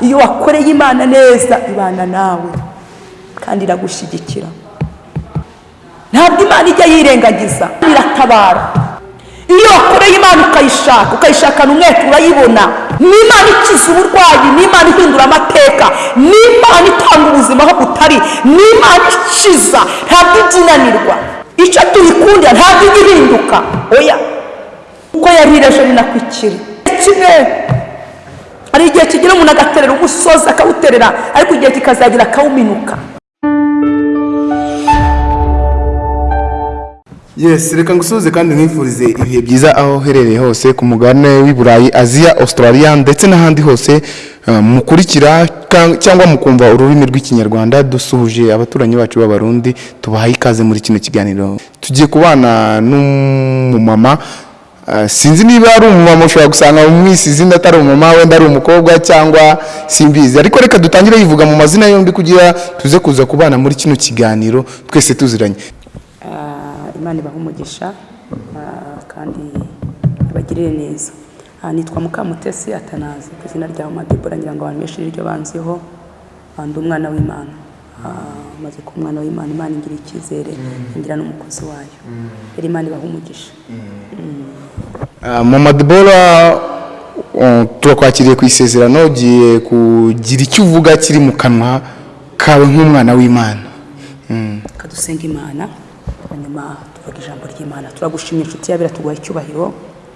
iyo wakoreye imana neza ibana nawe. Kandi iragushyigikira ntabwo imana ijya yirengagiza. Iratabara. Iyo wakoreye imana ukayishaka ukayishakana umwete urayibona. Ni imana ikiza uburwayi ni imana ihindura amateka ni imana itanga ubuzima aho butari ni imana ikiza. Ntabwo ijya inanirwa icyo tuyikundira ntabwo ijya ihinduka oya. Uko yarireje ni nako ikiri hari igihe kigira umuntu agaterera umusozi akawuterera ariko igihe kikazagira akawuminuka. Yes reka ngusuhuze kandi nkwifurize ibihe byiza aho uherereye hose ku mugabane w'i burayi aziya australia ndetse n'ahandi hose uh, mukurikira cyangwa mukumva ururimi rw'ikinyarwanda dusuhuje abaturanyi bacu b'abarundi tubahaye ikaze muri kino kiganiro. Tugiye kubana n'umumama sinzi niba ari umumama ushobora gusanga umwisi izina atari umumama wenda ari umukobwa cyangwa simbizi. Ariko reka dutangire yivuga mu mazina yombi kugira tuze kuza kubana muri kino kiganiro twese tuziranye. Ah, imana ibaha umugisha ah, kandi ibagirire neza. Ah, nitwa mukamutesi atanazi ku izina rya madebora ngira ngo abantu benshi niryo banziho ndi umwana w'imana. Maze kuba umwana w'imana imana ingira icyizere ingira n'umukozi wayo. Rero imana ibaha umugisha. Uh, mama debora uh, turakwakiriye ku isezerano ugiye kugira icyo uvuga kiri mu kanwa kawe nk'umwana w'imana. Mm. kadusenga imana hanyuma tuvuga ijambo ry'imana. Turagushimiye inshuti yabera tuguha icyubahiro.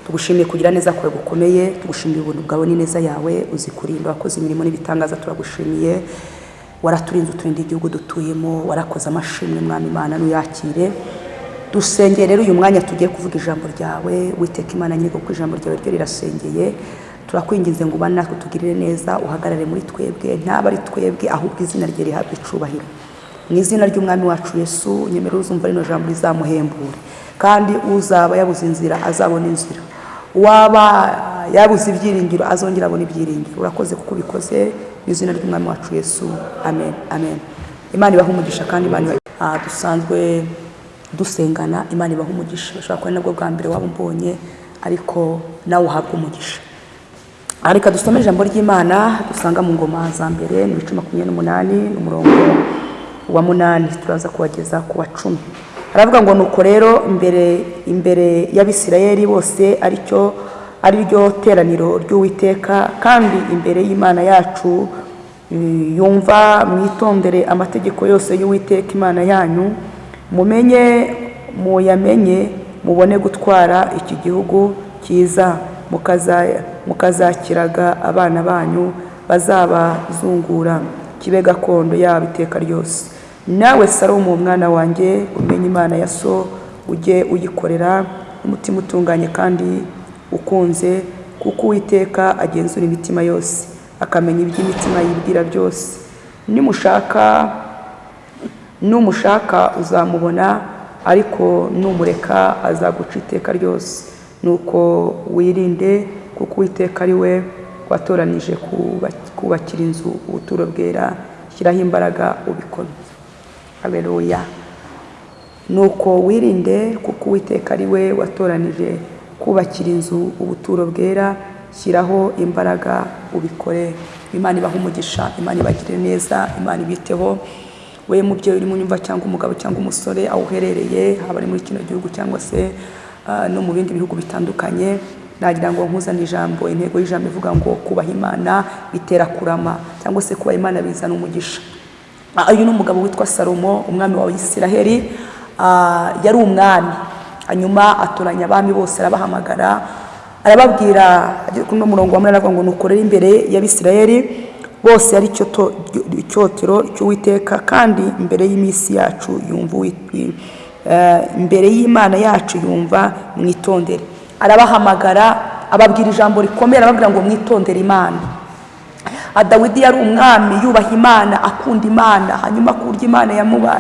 Tugushimiye kugira neza kwawe gukomeye. Tugushimiye ubuntu bwawe n'ineza yawe uzi kurinda wakoze imirimo n'ibitangaza. Turagushimiye. Waraturinze uturinda igihugu dutuyemo warakoze amashimwe mwami imana nuyakire. Dusengeye rero uyu mwanya tugiye kuvuga ijambo ryawe witeka imana nyir'uko kuko ijambo ryawe ryo rirasengeye. Turakwinginze ngo ubane natwe tugirire neza uhagarare muri twebwe ntaba ari twebwe ahubwo izina rye rihabwe icubahiro mu izina ry'umwami wacu yesu nyemera uzumva rino jambo rizamuhembure. Kandi uzaba yabuze inzira azabona inzira. Uwaba yabuze ibyiringiro azongera abona ibyiringiro. Urakoze kuko ubikoze. Mu izina ry'umwami wacu yesu. Amen. Amen. Imana ibaha umugisha kandi imana Ah, dusanzwe dusengana imana ibaha umugisha. Bashobora kuba ari nabwo bwa mbere waba umbonye ariko nawe uhabwa umugisha. Ah, reka dusome ijambo ry'imana dusanga mu ngoma za mbere ni ibice makumyabiri n'umunani n'umurongo wa munani. Turaza kuwageza ku wa cumi. Aravuga ngo nuko rero imbere imbere y'abisirayeli bose ari cyo ari ryo teraniro ry'uwiteka kandi imbere y'imana yacu eh, yumva mwitondere amategeko yose y'uwiteka imana yanyu mumenye muyamenye mubone gutwara iki gihugu cyiza mukaza- mukazakiraga abana banyu bazabazungura kibe gakondo yabo iteka ryose. Nawe salomo umwana wanjye umenye imana ya so ujye uyikorera umutima utunganye kandi ukunze kuko uwiteka agenzura imitima yose akamenya iby'imitima yibwira byose. Nimushaka numushaka uzamubona ariko numureka azaguca iteka ryose. Nuko wirinde kuko uwiteka ari we watoranije kuba- kubakira inzu ubuturo bwera shyiraho imbaraga ubikore haleluya. Nuko wirinde kuko uwiteka ari we watoranije kubakira inzu ubuturo bwera shyiraho imbaraga ubikore. Imana ibaha umugisha imana ibagire neza imana ibiteho. We mubyeyi uri mu nyumva cyangwa umugabo cyangwa umusore aho uherereye haba ari muri kino gihugu cyangwa se ah, no mu bindi bihugu bitandukanye nagira ngo nkuzane ijambo. Intego y'ijambo ivuga ngo kubaha imana bitera kurama cyangwa se kubaha imana bizana umugisha. Ah, uyu ni umugabo witwa salomo umwami wa isiraheli. Ah, yari umwami. Hanyuma atoranya abami bose arabahamagara arababwira kuri uno murongo wa munani aravuga ngo nukorere imbere y'abisirayeli bose ari icyotero cy'uwiteka kandi imbere y'iminsi yacu yumva eh, imbere y'imana yacu yumva mwitondere. Arabahamagara ababwira ijambo rikomeye arababwira ngo mwitondere imana. Dawidi yari umwami yubaha imana akunda imana. Hanyuma ku buryo imana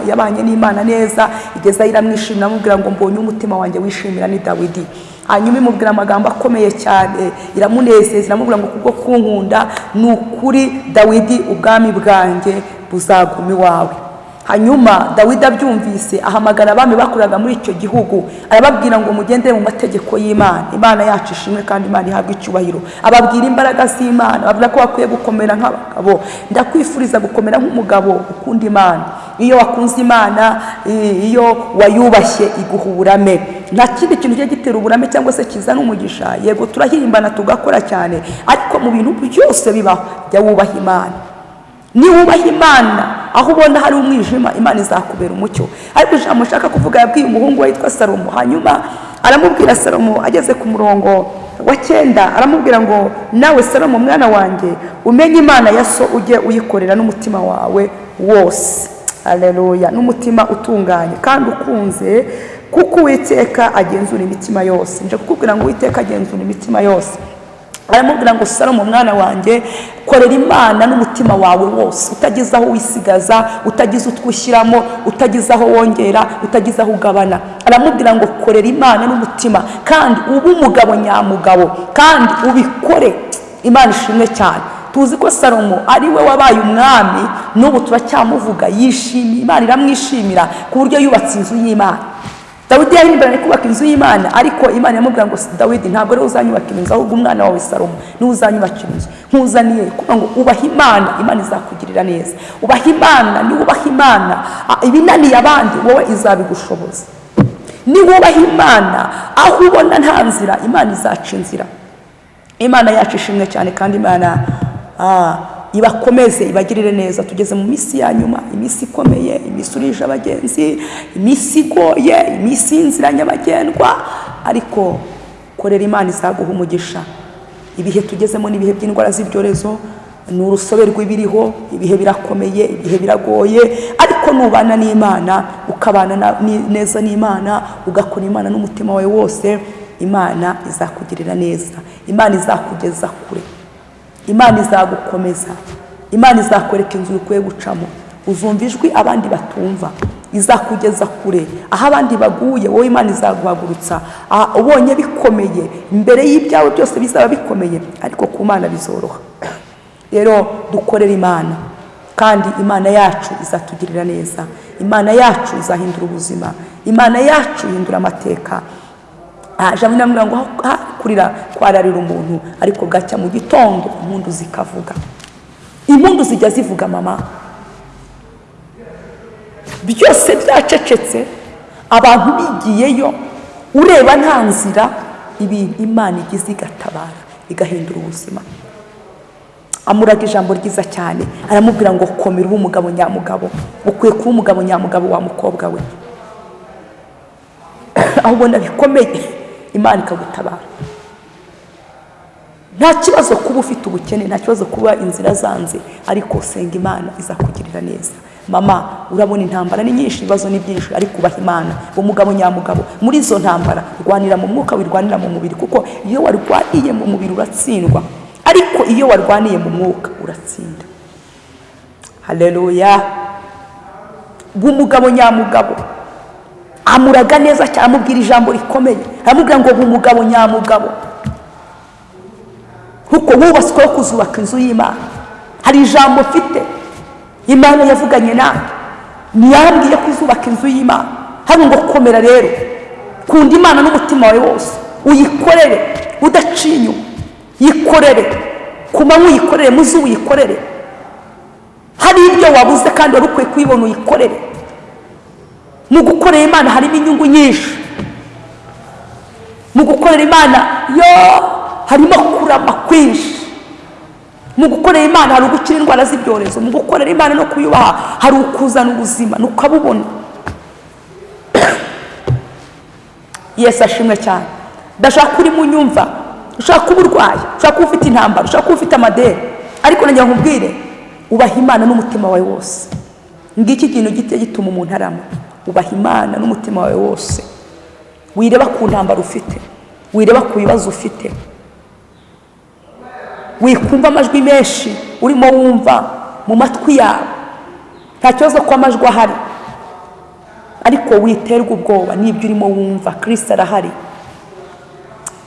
yabanye n'imana neza igeza iramwishimira amubwira ngo mbonye umutima wanjye wishimira ni dawidi. Hanyuma imubwira amagambo akomeye cyane iramunezeza iramubwira ngo kubwo kunkunda ni ukuri dawidi ubwami bwanjye buzaguma iwawe. Hanyuma dawidi abyumvise ahamagara abami bakoraga muri icyo gihugu arababwira ngo mugendere mu mategeko y'imana. Imana yacu ishimwe kandi imana ihabwa icyubahiro. Ababwira imbaraga z'imana babwira ko bakwiye gukomera nk'abagabo. Ndakwifuriza gukomera nk'umugabo ukunda imana. Iyo wakunze imana iyo wayubashye iguha uburame. Nta kindi kintu kijya gitera uburame cyangwa se kizana umugisha yego turahimbana tugakora cyane. Ariko mu bintu byose bibaho jya wubaha imana. Niwubaha imana. Aho ubona hari umwijima imana izakubera umucyo. Ariko ijambo nshaka kuvuga yabwiye umuhungu we witwa salomo. Hanyuma aramubwira salomo ageze ku murongo wa cyenda aramubwira ngo nawe salomo mwana wanjye umenye imana ya so ujye uyikorera n'umutima wawe wose. Aleluya n'umutima utunganye kandi ukunze kuko uwiteka agenzura imitima yose. Nje kukubwira ngo uwiteka agenzura imitima yose. Aramubwira ngo salomo mwana wanjye korera imana n'umutima wawe wose. Utagize aho wisigaza utagize utwo ushyiramo utagize aho wongera utagize aho ugabana. Aramubwira ngo korera imana n'umutima. Kandi ube umugabo nyamugabo. Kandi ubikore. Imana ishimwe cyane. Tuzi ko salomo ari we wabaye umwami n'ubu turacyamuvuga yishimiye. Imana iramwishimira ku buryo yubatse inzu y'imana. Dawidi yahimbiranye kubaka inzu y'imana ariko imana iramubwira ngo dawidi ntabwo ari we uzanyubakira inzu ahubwo umwana wawe salomo ni we uzanyubakira inzu. Nkuzaniye kuvuga ngo ubaha imana imana izakugirira neza. Ubaha imana niwubaha imana. Ah, ibinaniye abandi wowe izabigushoboza niwubaha imana aho ubona nta nzira imana izaca inzira imana yacu ishimwe cyane kandi imana ah, ibakomeze ibagirire neza. Tugeze mu minsi ya nyuma iminsi ikomeye iminsi urije abagenzi iminsi igoye iminsi y'inzira nyabagendwa. Ariko korera imana izaguha umugisha. Ibihe tugezemo ni ibihe by'indwara z'ibyorezo ni urusobe rw'ibiriho ibihe birakomeye ibihe biragoye. Ariko nubana n'imana ukabana neza n'imana ugakora imana n'umutima wawe wose imana izakugirira neza. Imana izakugeza kure. Imana izagukomeza. Imana izakwereka inzira ukwiye gucamo. Uzumva ijwi abandi batumva. Izakugeza kure. Aho abandi baguye wowe imana izaguhagurutsa. Ubonye bikomeye. Imbere y'ibyawe byose bizaba bikomeye ariko ku mana bizoroha. Rero dukorere imana. Kandi imana yacu izatugirira neza. Imana yacu izahindura ubuzima. Imana yacu ihindura amateka. Jambo namubwira ngo kurira kwararira umuntu ariko bwacya mu gitondo impundu zikavuga. Impundu zijya zivuga mama. Byose byacecetse. Abantu bigiyeyo ureba nta nzira ibintu imana igize igatabara igahindura ubuzima. Amuraga ijambo ryiza cyane aramubwira ngo komera ube umugabo nyamugabo. Ukwiye kuba umugabo nyamugabo wa mukobwa we. Aho ubona bikomeye. Imana ikagutabara. Nta kibazo kuba ufite ubukene nta kibazo kuba inzira zanze ariko senga imana izakugirira neza. Mama urabona intambara ni nyinshi ibibazo ni byinshi ariko ubaha imana. Umugabo nyamugabo muri izo ntambara rwanira mu mwuka wirwanira mu mubiri kuko iyo warwaniye mu mubiri uratsindwa ariko iyo warwaniye mu mwuka uratsinda. Haleluya. Bw'umugabo nyamugabo amuraga neza cyane amubwira ijambo rikomeye. Aramubwira ngo umugabo nyamugabo kuko wubatsweho kuzubaka inzu y'imana. Hari ijambo mfite. Imana yavuganye nawe ntiyambwiye ko uzubaka inzu y'imana. Hano ngo komera rero. Kunda imana n'umutima wawe wose. Uyikorere. Udaciye inyuma yikorere. Ku manywa uyikorere mu uyikorere. Hari ibyo wabuze kandi wari ukwiye kubibona uyikorere. Mu gukorera imana harimo inyungu nyinshi. Mu gukorera imana yo harimo kurama kwinshi. Mu gukorera imana hari ugukira indwara z'ibyorezo mu gukorera imana no kuyubaha hari ukuzana ubuzima ni ukabubona yesu ashimwe cyane. Ndashaka uri mu nyumva. Ushaka kuba urwaye ushaka kuba ufite intambara ushaka kuba ufite amadeni. Ariko nagira ngo nkubwire ubaha imana n'umutima wawe wose. Ngiki kintu giteye gituma umuntu arama? Ubaha imana n'umutima wawe wose. Wireba ku ntambara ufite. Wireba ku bibazo ufite. Wikumva amajwi menshi urimo wumva mu matwi yawe. Nta kibazo ko amajwi ahari. Ariko witerwa ubwoba n'ibyo urimo wumva. Kirisita arahari.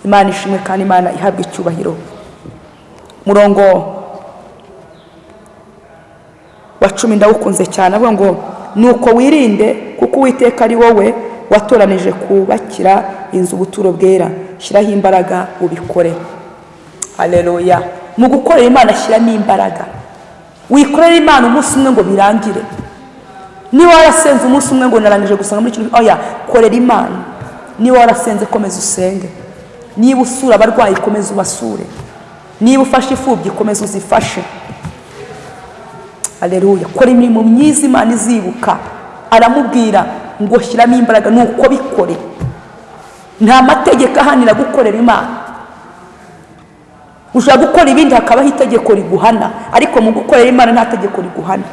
Imana ishimwe kandi imana ihabwa icyubahiro. Murongo wa cumi ndawukunze cyane. Avuga ngo nuko wirinde kuko uwiteka ari wowe watoranije kubakira inzu ubuturo bwera. Shyiraho imbaraga ubikore. Hareruya mu gukorera imana shyiramo imbaraga. Wikorera imana umunsi umwe ngo birangire. Niba warasenze umunsi umwe ngo narangije gusanga muri kino oya korera imana. Niba warasenze komeza usenge. Niba usura abarwayi komeza ubasure. Niba ufashe imfubyi komeza uzifashe. Aleluya kora imirimo myiza imana izibuka. Aramubwira ngo shyiramo imbaraga ni uko bikore. Nta mategeko ahanira gukorera imana. Ushobora gukora ibindi hakabaho itegeko riguhana. Ariko mu gukorera imana nta tegeko riguhana.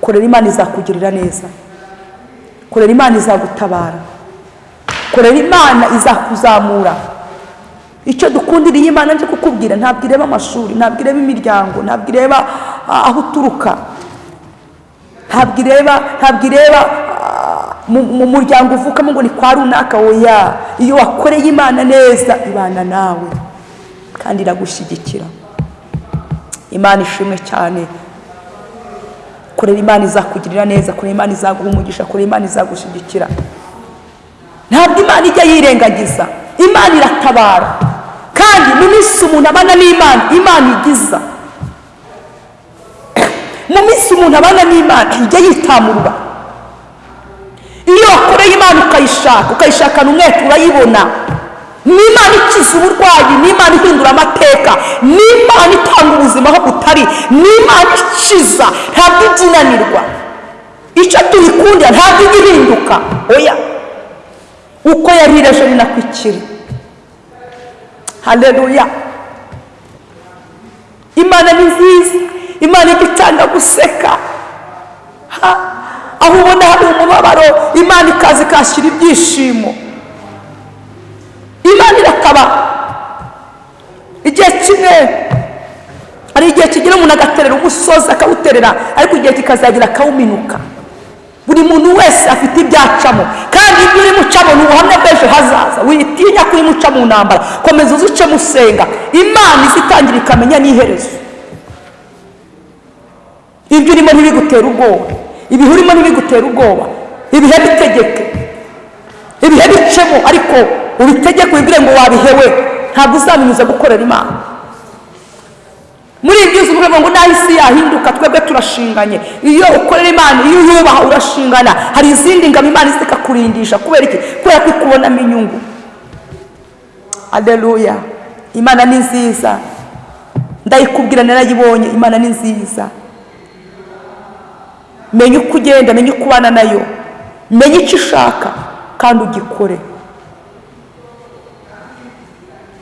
Korera imana izakugirira neza. Korera imana izagutabara. Korera imana izakuzamura. Icyo dukundiriye imana nje kukubwira ntabwo ireba amashuri ntabwo ireba imiryango ntabwo ireba ah, aho uturuka. Ntabwo ireba ntabwo ireba mu mu muryango uvukamo ngo ni kwa runaka oya. Iyo wakoreye imana neza ibana nawe. Kandi iragushyigikira. Imana ishimwe cyane. Korera imana izakugirira neza korera imana izaguha umugisha korera imana izagushyigikira. Ntabwo imana ijya yirengagiza. Imana iratabara. Kandi mu minsi umuntu abana n'imana imana igiza. Mu minsi umuntu abana n'imana ijya yitamurwa. Iyo wakoreye imana ukayishaka ukayishakana umwete urayibona ni imana ikiza uburwayi ni imana ihindura amateka ni imana itanga ubuzima aho butari ni imana ikiza ntabwo ijya inanirwa icyo tuyikundira ntabwo ijya ihinduka. Oya uko yari iri ejo ni nako ikiri. Hareruya imana ni nziza imana ijya itanga guseka. Aho ubona hari umubabaro imana ikaza ikashyira ibyishimo imana irakaba igihe kimwe hari igihe kigira umuntu agaterera umusozi akawuterera ariko igihe kikazagira akawuminuka. Buri muntu wese afite ibyacamo kandi ibyo urimo ucamo ni ubuhamya bw'ejo hazaza. Witinya ko urimo uca mu ntambara komeza uzice musenga. Imana izitangira ikamenya n'iherezo. Ibyo urimo ntibigutere ubwoba. Ibihe urimo ntibigutere ubwoba. Ibihe bitegeke. Ibihe bicemo. Ariko ubitegeke wibwire ngo wabihewe. Ntabwo uzamenyuza gukorera imana. Muri ibyo uzi uvuga ngo naho isi yahinduka twebwe turashinganye. Iyo ukorera imana iyo uyubaha urashingana. Hari izindi ngabo imana izi ikakurindisha. Kubera iki? Kubera ko ikubonamo inyungu. Aleluya imana ni nziza. Ndayikubwira narayibonye. Imana ni nziza. Menya uko ugenda menya uko ubana na yo. Menya icyo ushaka kandi ugikore.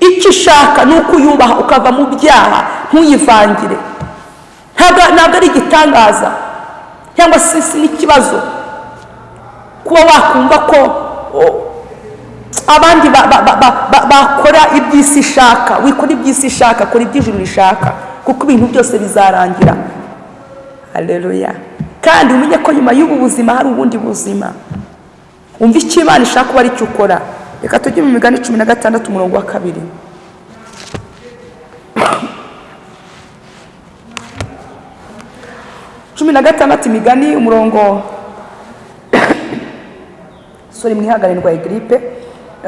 Icyo ushaka ni uko uyubaha ukava mu byaha. Ntuyivangire ntabwo ari igitangaza cyangwa se si n'ikibazo kuba wakumva ko abandi ba- ba- ba- ba- ba- bakora iby'isi ishaka wikora iby'isi ishaka kora iby'ijuru rishaka kuko ibintu byose bizarangira. Hareruya kandi umenye ko nyuma y'ubu buzima hari ubundi buzima. Wumva icyo imana ishaka kuba ari cyo ukora. Reka tujye mu migani cumi na gatandatu umurongo wa kabiri. Cumi na gatandatu imigani umurongo sori mwihangane ndwaye giripe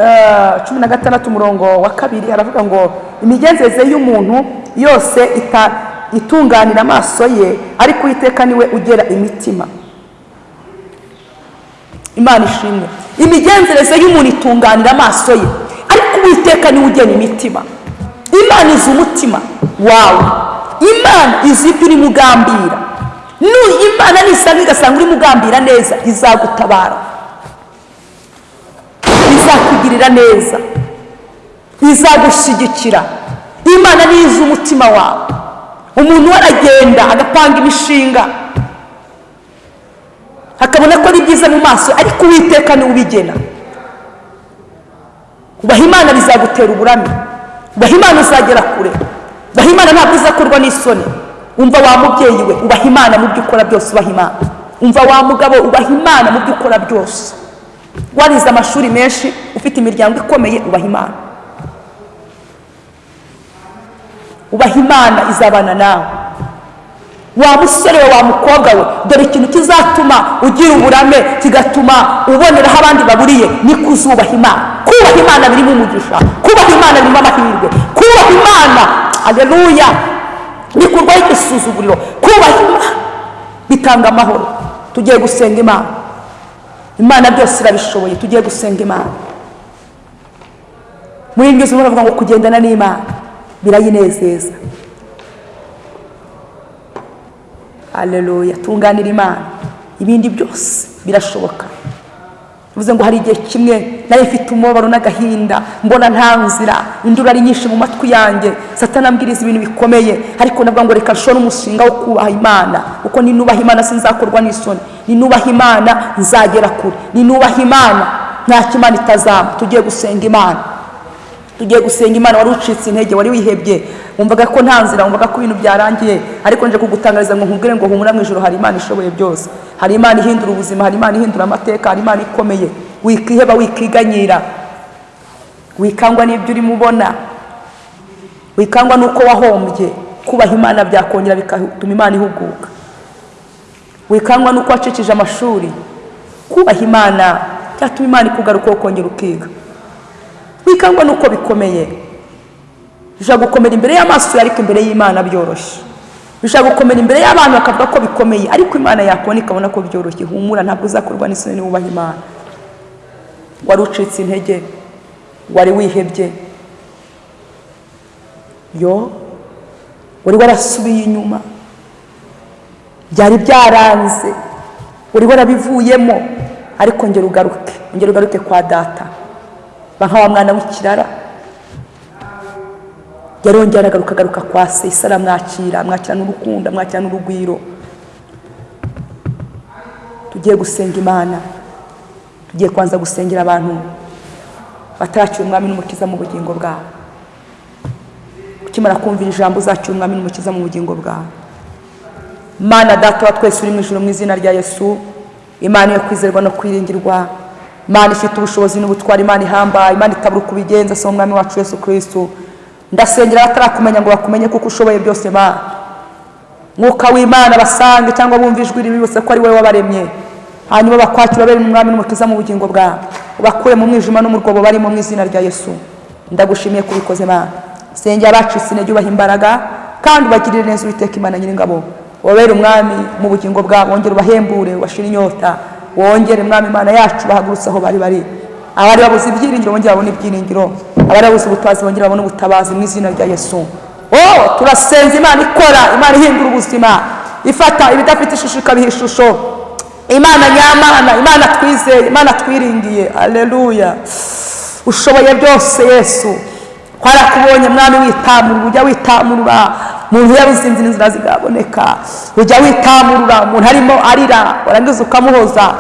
Eh, cumi na gatandatu umurongo wa kabiri aravuga ngo imigenzereze y'umuntu yose itunganira amaso ye ariko uwiteka ni we ugera imitima. Imana ishimwe. Imigenzereze y'umuntu itunganira amaso ye ariko uwiteka ni we ugena imitima. Imana izi umutima wawe. Imana izi ibyo urimo ugambira imana nisanga igasanga urimo ugambira neza izagutabara. Izakugirira neza. Izagushyigikira. Imana izi umutima wawe. Umuntu we aragenda agapanga imishinga. Akabona ko ari byiza mu maso ariko uwiteka ni we ubigena. Ubaha imana bizagutera uburame. Ubaha imana uzagera kure. Ubaha imana ntabwo izakorwa n'isoni. Umva wa mubyeyi we ubaha imana mu byo ukora byose ubaha imana. Umva wa mugabo ubaha imana mu byo ukora byose. Warize amashuri menshi ufite imiryango ikomeye ubaha imana. Ubaha imana izabana nawe. Wa musore we wa mukobwa we dore ikintu kizatuma ugira uburame kigatuma uboneraho abandi baburiye ni kuzubaha imana. Kubaha imana birimo umugisha kubaha imana birimo amahirwe kubaha imana. Aleluya bikurwaho igisuzuguriro kubaha imana bitanga amahoro. Tugiye gusenga imana. Imana byose irabishoboye. Tugiye gusenga imana. Muri iryo zimwe baravuga ngo kugendana n'imana birayinezeza. Aleluya tunganira imana. Ibindi byose birashoboka. Bivuze ngo hari igihe kimwe na yo ifite umubabaro n'agahinda mbona nta nzira induru ari nyinshi mu matwi yanjye. Satana ambwiriza ibintu bikomeye ariko navuga ngo reka nshore umushinga wo kubaha imana kuko ninubaha imana sinzakorwa n'isoni. Ninubaha imana nzagera kure. Ninubaha imana ntacyo imana itazamba tugiye gusenga imana. Tugiye gusenga imana wari ucitse intege wari wihebye. Wumvaga ko nta nzira wumvaga ko ibintu byarangiye. Ariko nje kugutangariza ngo nkubwire ngo humura mu ijoro hari imana ishoboye byose. Hari imana ihindura ubuzima hari imana ihindura amateka hari imana ikomeye. Wikiheba wikiganyira wikangwa n'ibyo urimo ubona. Wikangwa n'uko wahombye. Kubaha imana byakongera bigatuma imana ihuguka. Wikangwa n'uko wacikije amashuri. Kubaha imana byatuma imana ikugaruka ukongera ukiga. Wikangwa n'uko bikomeye. Bishobora gukomera imbere y'amaso ariko imbere y'imana byoroshye. Bishobora gukomera imbere y'abantu bakavuga ko bikomeye ariko imana yakubona ikabona ko byoroshye. Humura ntabwo uzakorwa n'isoni niba ubaha imana. Wari ucitse intege wari wihebye. Yo wari warasubiye inyuma. Byari byaranze. Wari warabivuyemo. Ariko ngera ugaruke ngera ugaruke kwa data. Nka wa mwana w'ikirara yarongera agaruka agaruka kwa se aramwakira amwakira n'urukundo amwakira n'urugwiro. Tugiye gusenga imana. Tugiye kubanza gusengera abantu batarakira umwami n'umukiza mu bugingo bwabo. Ukimara kumvira ijambo uzakira umwami n'umukiza mu bugingo bwawe mana data twese uri mu ijoro mu izina rya yesu imana yo kwizerwa no kwiringirwa imana ifite ubushobozi n'ubutwari imana ihambaye imana itabura uko ubigenza si umwami wacu yesu kirisitu ndasengera abatarakumenya ngo bakumenye kuko ushoboye byose mana mwuka w'imana basange cyangwa bumve ijwi ribi bose ko ari wowe wabaremye. Hanyuma bakwakira babere umwami n'umukiza mu bugingo bwabo. Ubakure mu mwijima no mu rwobo barimo mu izina rya yesu. Ndagushimiye ko ubikoze mana sengera abacitse intege ubaha imbaraga kandi ubagirire neza uwiteka imana nyiringabo. Wabere umwami mu bugingo bwabo wongere ubahembure ubashire inyota. Wongere mwami imana yacu bahagurutse aho bari bari. Abari babuze ibyiringiro bongere babone ibyiringiro. Abari babuze ubutabazi bongere babone ubutabazi mu izina rya yesu. Oh turasenza imana ikora imana ihindura ubuzima. Ifata ibidafite ishusho ikabiha ishusho. Imana nyamana imana twizeye imana twiringiye. Aleluya ushoboye byose yesu. Twarakubonye mwami witamurura. Ujya witamurura umuntu yabuze inzira zigaboneka. Ujya witamurura umuntu arimo arira. Warangiza ukamuhoza.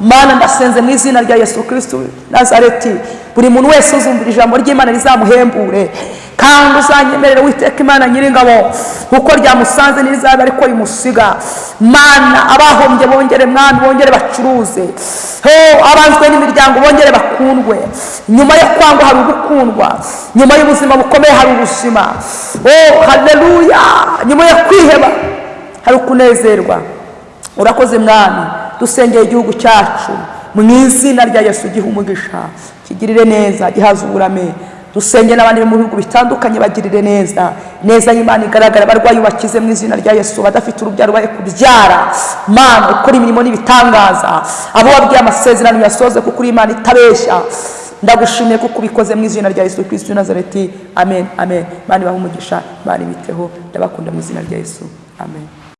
Mana ndasenze mu izina rya yesu kirisitu nazareti. Buri muntu wese uzumvira ijambo ry'imana rizamuhembure. Kandi uzanyemerere witeka imana nyiringabo kuko ryamusanze n'irizaba ariko rimusiga. Mana abahombye bongere mwami bongere bacuruze. Abanzwe n'imiryango bongere bakundwe. Nyuma yo kwangwa hari ugukundwa. Nyuma y'ubuzima bukomeye hari ubuzima. Haleluya! Nyuma yo kwiheba hari ukunezerwa. Urakoze mwami dusengeye igihugu cyacu. Mu izina rya yesu giha umugisha kigirire neza gihaza uburame dusenge n'abandi mu bihugu bitandukanye bagirire neza. Neza y'imana igaragara abarwayi bakize mu izina rya yesu badafite urubyaro bari kubyara. Mana ukora imirimo n'ibitangaza. Abo wabwiye amasezerano yasoze kuko uri imana itabeshya. Ndagushimiye kuko ubikoze mu izina rya yesu kristo nazareti. Amen amen. Imana ibahe umugisha imana ibiteho. Ndabakunda mu izina rya yesu. Amen.